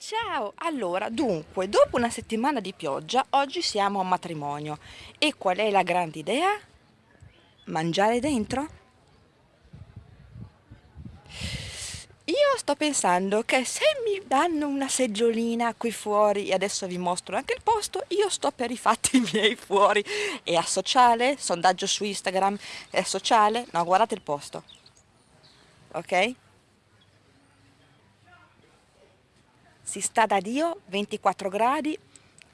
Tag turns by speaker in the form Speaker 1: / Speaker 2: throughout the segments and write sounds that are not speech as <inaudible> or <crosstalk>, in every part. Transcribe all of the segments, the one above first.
Speaker 1: Ciao! Allora, dunque, dopo una settimana di pioggia, oggi siamo a matrimonio. E qual è la grande idea? Mangiare dentro? Io sto pensando che se mi danno una seggiolina qui fuori, e adesso vi mostro anche il posto, io sto per i fatti <laughs> miei fuori. È a sociale? Sondaggio su Instagram? È sociale? No, guardate il posto. Ok? Si sta da Dio, 24 gradi,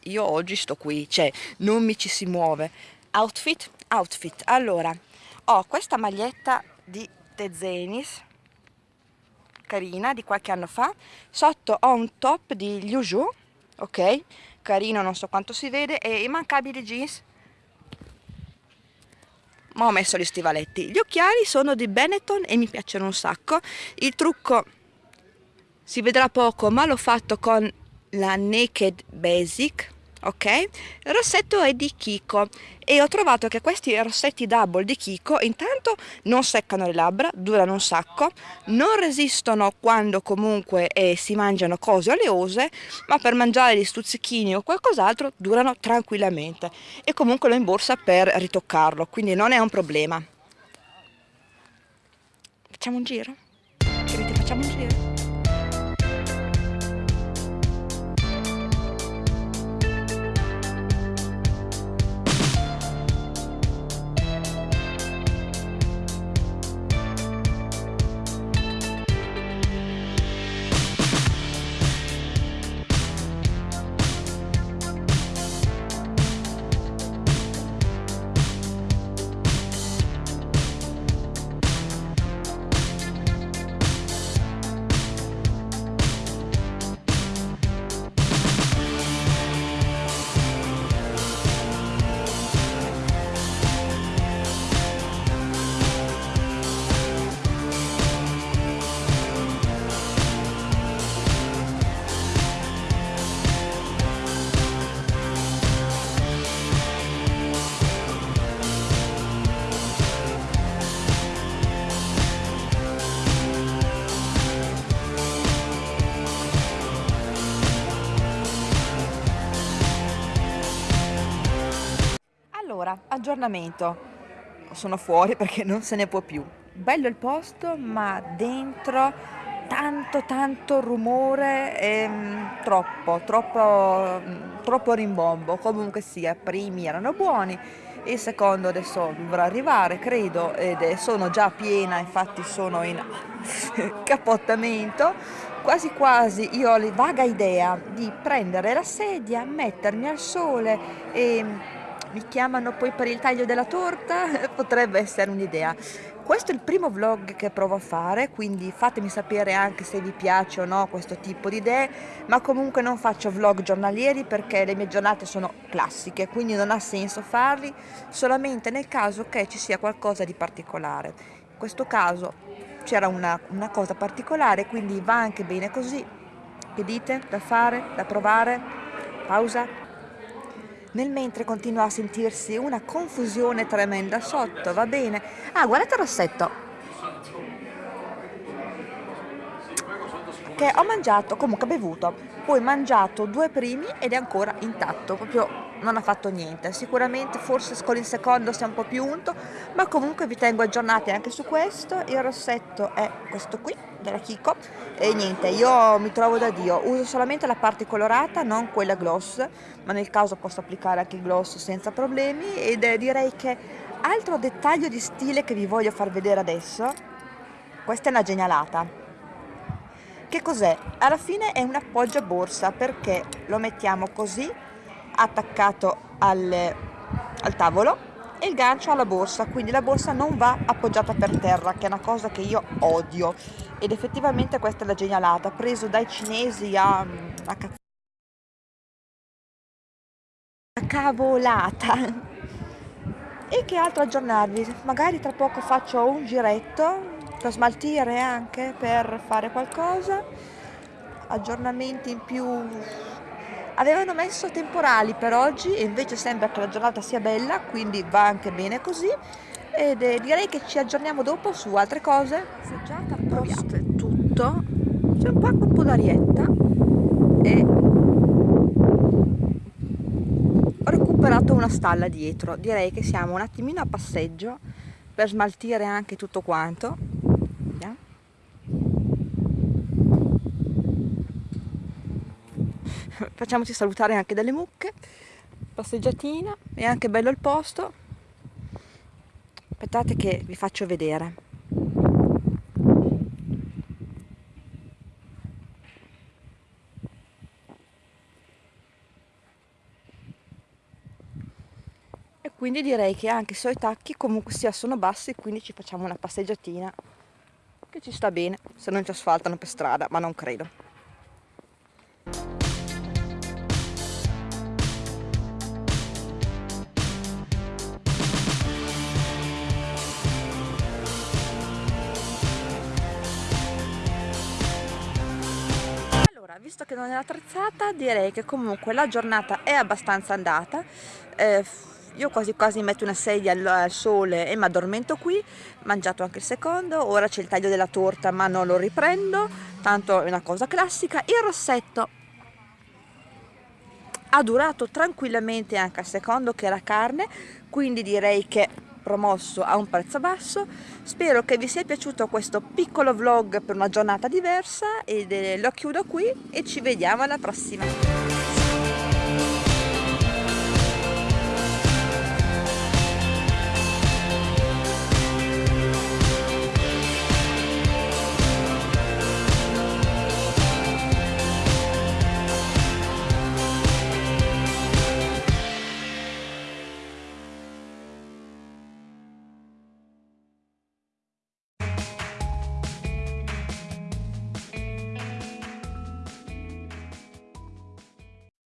Speaker 1: io oggi sto qui, cioè non mi ci si muove. Outfit, outfit. Allora, ho questa maglietta di Tezenis, carina, di qualche anno fa. Sotto ho un top di Liu Zhu, ok? Carino, non so quanto si vede, e immancabili jeans. Ma ho messo gli stivaletti. Gli occhiali sono di Benetton e mi piacciono un sacco. Il trucco si vedrà poco ma l'ho fatto con la Naked Basic ok? Il rossetto è di Kiko e ho trovato che questi rossetti double di Kiko intanto non seccano le labbra, durano un sacco, non resistono quando comunque eh, si mangiano cose oleose, ma per mangiare gli stuzzichini o qualcos'altro durano tranquillamente e comunque l'ho in borsa per ritoccarlo, quindi non è un problema. Facciamo un giro? Che facciamo un giro? Aggiornamento. Sono fuori perché non se ne può più. Bello il posto, ma dentro tanto tanto rumore e mm, troppo, troppo, mm, troppo rimbombo. Comunque sia, i primi erano buoni, il secondo adesso dovrà arrivare, credo, ed sono già piena, infatti sono in <laughs> capottamento. Quasi quasi io ho la vaga idea di prendere la sedia, mettermi al sole e mi chiamano poi per il taglio della torta, <laughs> potrebbe essere un'idea. Questo è il primo vlog che provo a fare, quindi fatemi sapere anche se vi piace o no questo tipo di idee, ma comunque non faccio vlog giornalieri perché le mie giornate sono classiche, quindi non ha senso farli solamente nel caso che ci sia qualcosa di particolare. In questo caso c'era una, una cosa particolare, quindi va anche bene così. Che dite? Da fare? Da provare? Pausa? Nel mentre continua a sentirsi una confusione tremenda sotto, va bene? Ah, guardate rossetto! Che ho mangiato, comunque bevuto, poi mangiato due primi ed è ancora intatto, proprio non ha fatto niente. Sicuramente forse con il secondo sia un po' più unto, ma comunque vi tengo aggiornati anche su questo. Il rossetto è questo qui, della Kiko, e niente, io mi trovo da Dio. Uso solamente la parte colorata, non quella gloss, ma nel caso posso applicare anche il gloss senza problemi ed eh, direi che altro dettaglio di stile che vi voglio far vedere adesso, questa è una genialata. Che cos'è? Alla fine è un appoggio borsa perché lo mettiamo così attaccato al, al tavolo e il gancio alla borsa, quindi la borsa non va appoggiata per terra, che è una cosa che io odio. Ed effettivamente questa è la genialata, preso dai cinesi a, a, a cavolata. <laughs> E che altro aggiornarvi? Magari tra poco faccio un giretto per smaltire anche, per fare qualcosa. Aggiornamenti in più Avevano messo temporali per oggi e invece sembra che la giornata sia bella, quindi va anche bene così. Ed eh, direi che ci aggiorniamo dopo su altre cose. Seggiata post è tutto, c'è un po' un po' d'arietta e ho recuperato una stalla dietro direi che siamo un attimino a passeggio per smaltire anche tutto quanto Vediamo. <laughs> facciamoci salutare anche dalle mucche. Passeggiatina. È anche bello il posto. Aspettate che vi faccio vedere. E quindi direi che anche i suoi tacchi comunque sia sono bassi quindi ci facciamo una passeggiatina. Che ci sta bene se non ci asfaltano per strada ma non credo visto che non è attrezzata direi che comunque la giornata è abbastanza andata. Eh, io quasi quasi metto una sedia al, sole e mi addormento qui mangiato anche il secondo ora c'è il taglio della torta ma non lo riprendo tanto è una cosa classica. Il rossetto ha durato tranquillamente anche al secondo che era carne quindi direi che promosso a un prezzo basso. Spero che vi sia piaciuto questo piccolo vlog per una giornata diversa e lo chiudo qui e ci vediamo alla prossima